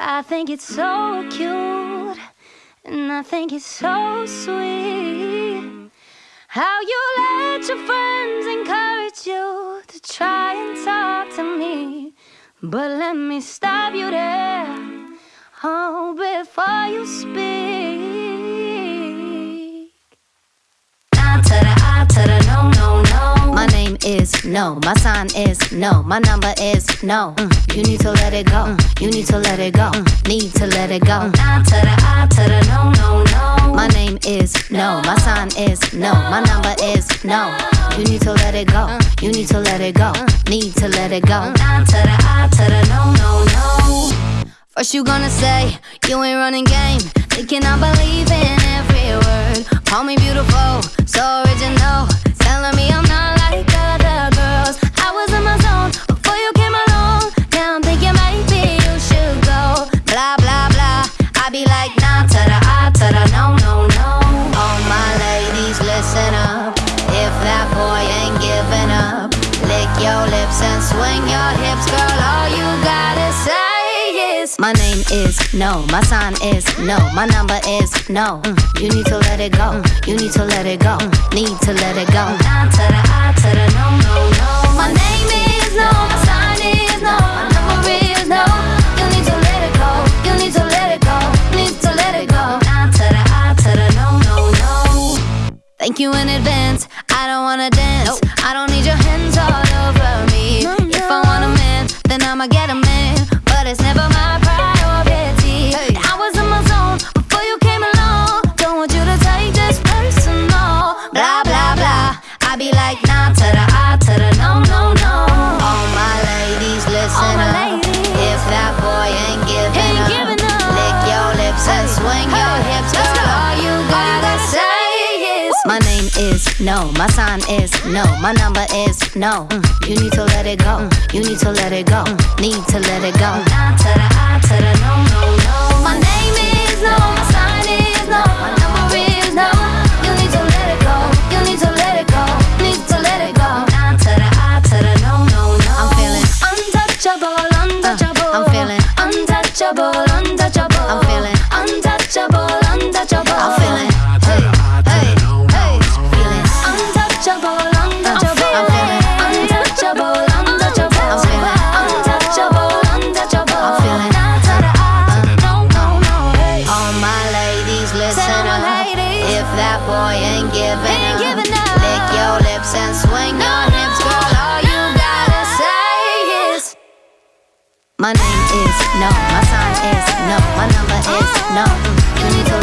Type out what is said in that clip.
I think it's so cute, and I think it's so sweet. How you let your friends encourage you to try and talk to me. But let me stop you there, oh, before you speak. Is no, my sign is no, my number is no. Mm, you need to let it go, mm, you need to let it go, mm, need to let it go. Nah to the I to the no, no, no. My name is no, my sign is no, my number is no. You need to let it go, you need to let it go, need to let it go. Nah to the I to the no, no, no. First you gonna say you ain't running game, thinking I believe in every word. Call me beautiful, so original, telling me I'm my name is no, my sign is no, my number is no. Mm, you need to let it go, mm, you need to let it go, mm, need to let it go. Nah to the I to the no, no, no. My name is no, my sign is no, my number is no. You need to let it go, you need to let it go, need to let it go. Nah to the I to the no, no, no. Thank you in advance. I don't wanna dance. I don't is no, my sign is no, my number is no. Mm, you need to let it go, mm, you need to let it go, mm, need to let it go. Ladies, listen up. ladies. If that boy ain't giving Ain't up, giving up. lick your lips and swing No, your no, hips, girl. All you gotta no. say is my name is no, my sign is no, my number is no. Mm, you need to